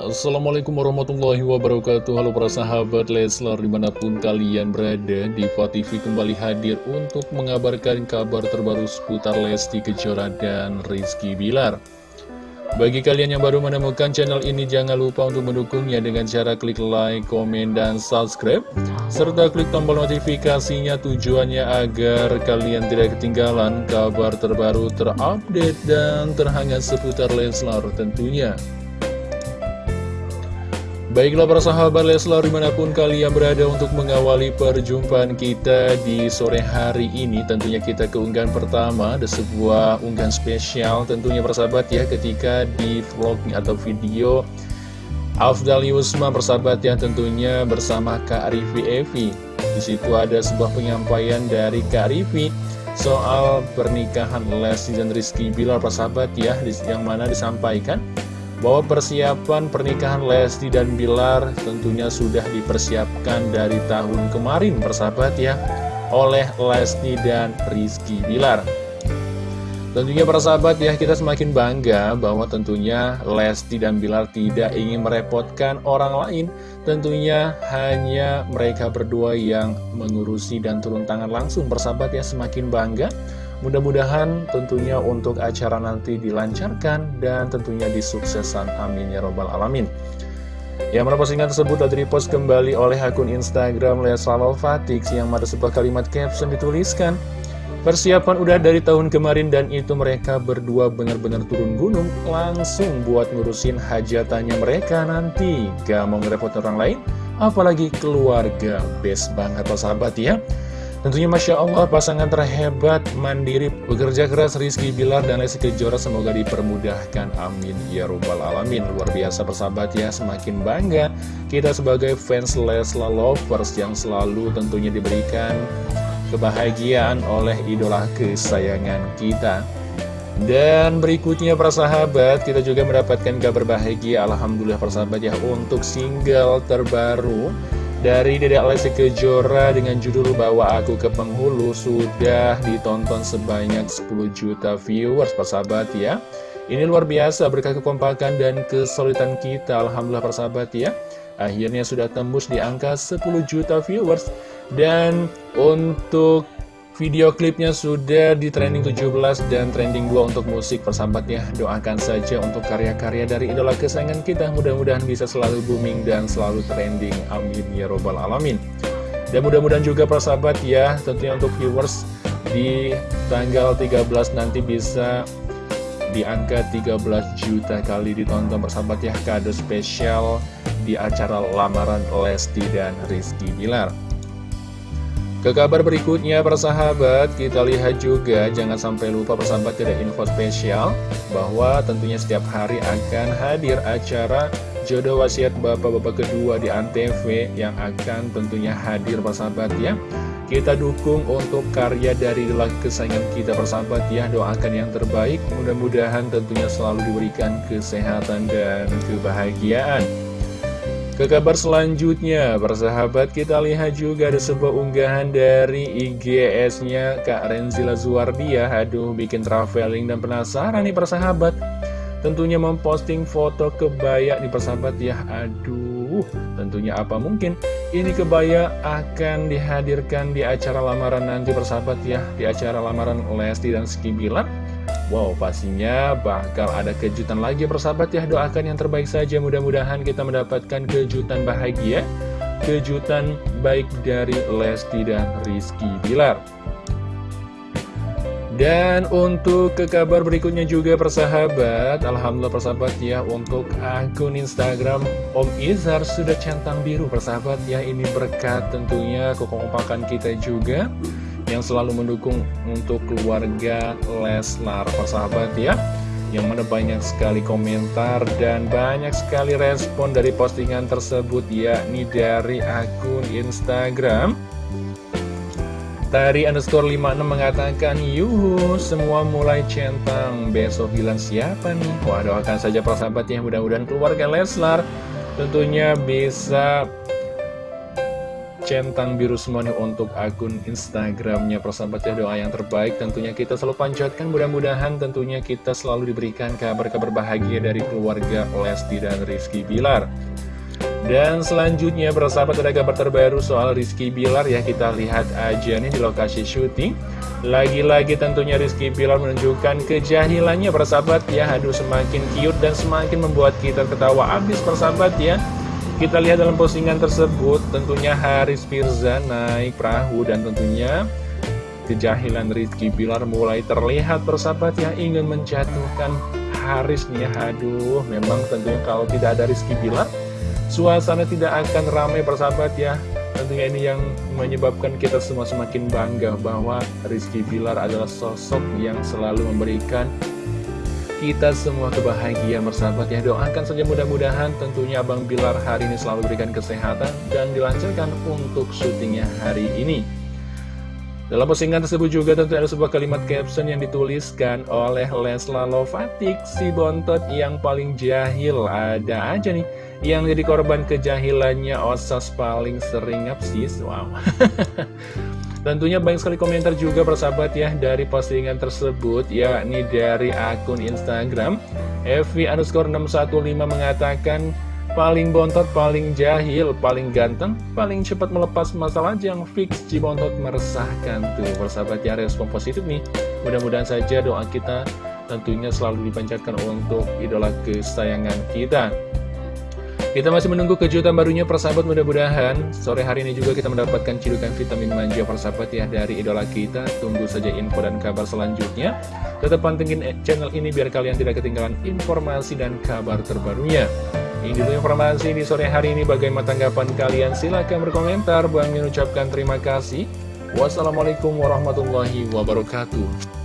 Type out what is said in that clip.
Assalamualaikum warahmatullahi wabarakatuh. Halo para sahabat Leslar di mana pun kalian berada Diva TV kembali hadir untuk mengabarkan kabar terbaru seputar Lesti Kejora dan Rizky Bilar. Bagi kalian yang baru menemukan channel ini jangan lupa untuk mendukungnya dengan cara klik like, komen, dan subscribe Serta klik tombol notifikasinya tujuannya agar kalian tidak ketinggalan kabar terbaru terupdate dan terhangat seputar Leslar tentunya Baiklah para sahabat Leslar di mana pun kalian berada untuk mengawali perjumpaan kita di sore hari ini Tentunya kita keunggahan pertama ada sebuah unggahan spesial tentunya para sahabat ya ketika di vlog atau video Afdal Yusma persahabat ya tentunya bersama Kak Rivi Evi. Di situ ada sebuah penyampaian dari Kak Rivi soal pernikahan Lesti dan Rizky Bilar persahabat ya yang mana disampaikan bahwa persiapan pernikahan Lesti dan Bilar tentunya sudah dipersiapkan dari tahun kemarin persahabat ya oleh Lesti dan Rizky Bilar. Tentunya para sahabat ya kita semakin bangga bahwa tentunya Lesti dan Bilar tidak ingin merepotkan orang lain. Tentunya hanya mereka berdua yang mengurusi dan turun tangan langsung Persahabat ya semakin bangga Mudah-mudahan tentunya untuk acara nanti dilancarkan dan tentunya disuksesan. Amin ya robbal alamin. Yang mana postingan tersebut tadi repost kembali oleh akun Instagram Leslawal Fatix yang ada sebuah kalimat caption dituliskan Persiapan udah dari tahun kemarin dan itu mereka berdua benar-benar turun gunung. Langsung buat ngurusin hajatannya mereka nanti. Gak mau ngerepot orang lain apalagi keluarga. Best banget sahabat ya Tentunya Masya Allah pasangan terhebat, mandiri, bekerja keras Rizky Bilar dan Lesti Kejora semoga dipermudahkan. Amin. Ya Rabbal Alamin. Luar biasa persahabat ya, semakin bangga kita sebagai fans Lesla Lovers yang selalu tentunya diberikan kebahagiaan oleh idola kesayangan kita. Dan berikutnya persahabat, kita juga mendapatkan kabar bahagia Alhamdulillah persahabat ya untuk single terbaru dari Dedek Lesti Kejora dengan judul Bawa Aku ke Penghulu sudah ditonton sebanyak 10 juta viewers persahabat ya. Ini luar biasa berkah kekompakan dan kesulitan kita Alhamdulillah persahabat ya. Akhirnya sudah tembus di angka 10 juta viewers. Dan untuk Video klipnya sudah di trending 17 dan trending 2 untuk musik persahabat ya Doakan saja untuk karya-karya dari idola kesayangan kita. Mudah-mudahan bisa selalu booming dan selalu trending. Amin ya robbal alamin. Dan mudah-mudahan juga persahabat ya Tentunya untuk viewers di tanggal 13 nanti bisa di angka 13 juta kali ditonton persahabat ya. Kado spesial di acara lamaran Lesti dan Rizky Bilar ke kabar berikutnya persahabat, kita lihat juga jangan sampai lupa persahabat tidak info spesial bahwa tentunya setiap hari akan hadir acara jodoh wasiat bapak-bapak kedua di Antv yang akan tentunya hadir persahabat ya. Kita dukung untuk karya dari laki kesayangan kita persahabat ya Doakan yang terbaik Mudah-mudahan tentunya selalu diberikan kesehatan dan kebahagiaan ke kabar selanjutnya, persahabat kita lihat juga ada sebuah unggahan dari IGS-nya Kak Renzila Zuardia. Aduh, bikin traveling dan penasaran nih persahabat. Tentunya memposting foto kebaya nih persahabat ya. Aduh, tentunya apa mungkin ini kebaya akan dihadirkan di acara lamaran nanti persahabat ya. Di acara lamaran Lesti dan Skibilar. Wow, pastinya bakal ada kejutan lagi persahabat ya. Doakan yang terbaik saja, mudah-mudahan kita mendapatkan kejutan bahagia. Kejutan baik dari Lesti dan Rizky Bilar. Dan untuk ke kabar berikutnya juga persahabat Alhamdulillah persahabat ya Untuk akun Instagram Om Izar sudah centang biru persahabat ya Ini berkat tentunya kekompakan kita juga yang selalu mendukung untuk keluarga Leslar persahabat ya yang mana banyak sekali komentar dan banyak sekali respon dari postingan tersebut yakni dari akun Instagram. Tari underscore 56 mengatakan Yuhu semua mulai centang. Besok bilang siapa nih? Wah doakan saja persahabat ya Mudah-mudahan keluarga Leslar Tentunya bisa centang biru semuanya untuk akun Instagramnya. Persahabat ya doa yang terbaik tentunya kita selalu panjatkan. Mudah-mudahan tentunya kita selalu diberikan kabar-kabar bahagia dari keluarga Lesti dan Rizky Bilar. Dan selanjutnya persahabat ada kabar terbaru soal Rizky Bilar. Ya kita lihat aja nih di lokasi syuting. Lagi-lagi tentunya Rizky Bilar menunjukkan kejahilannya persahabat. Ya Aduh semakin cute dan semakin membuat kita ketawa abis persahabat ya kita lihat dalam postingan tersebut, tentunya Haris Firza naik perahu dan tentunya kejahilan Rizky Bilar mulai terlihat persahabat yang ingin menjatuhkan Haris nih. Aduh, memang tentunya kalau tidak ada Rizky Bilar, suasana tidak akan ramai persahabat ya. Tentunya ini yang menyebabkan kita semua semakin bangga bahwa Rizky Bilar adalah sosok yang selalu memberikan kita semua kebahagiaan bersahabat ya Doakan saja mudah-mudahan tentunya Abang Bilar hari ini selalu berikan kesehatan dan dilancarkan untuk syutingnya hari ini dalam postingan tersebut juga tentu ada sebuah kalimat caption yang dituliskan oleh Lesla Lovatik, si bontot yang paling jahil. Ada aja nih yang jadi korban kejahilannya Osas paling sering ngapsis. Wow. Tentunya banyak sekali komentar juga persahabat ya dari postingan tersebut yakni dari akun Instagram. Evi underscore 615 mengatakan paling bontot, paling jahil, paling ganteng, paling cepat melepas masalah yang fix. Cibontot meresahkan tuh persahabat ya respon positif nih. Mudah-mudahan saja doa kita tentunya selalu dipanjatkan untuk idola kesayangan kita kita masih menunggu kejutan barunya persahabat mudah-mudahan Sore hari ini juga kita mendapatkan cidukan vitamin manja persahabat ya dari idola kita. Tunggu saja info dan kabar selanjutnya. Tetap pantengin channel ini biar kalian tidak ketinggalan informasi dan kabar terbarunya. Ini dulu informasi di sore hari ini. Bagaimana tanggapan kalian? Silahkan berkomentar. Bang mengucapkan terima kasih. Wassalamualaikum warahmatullahi wabarakatuh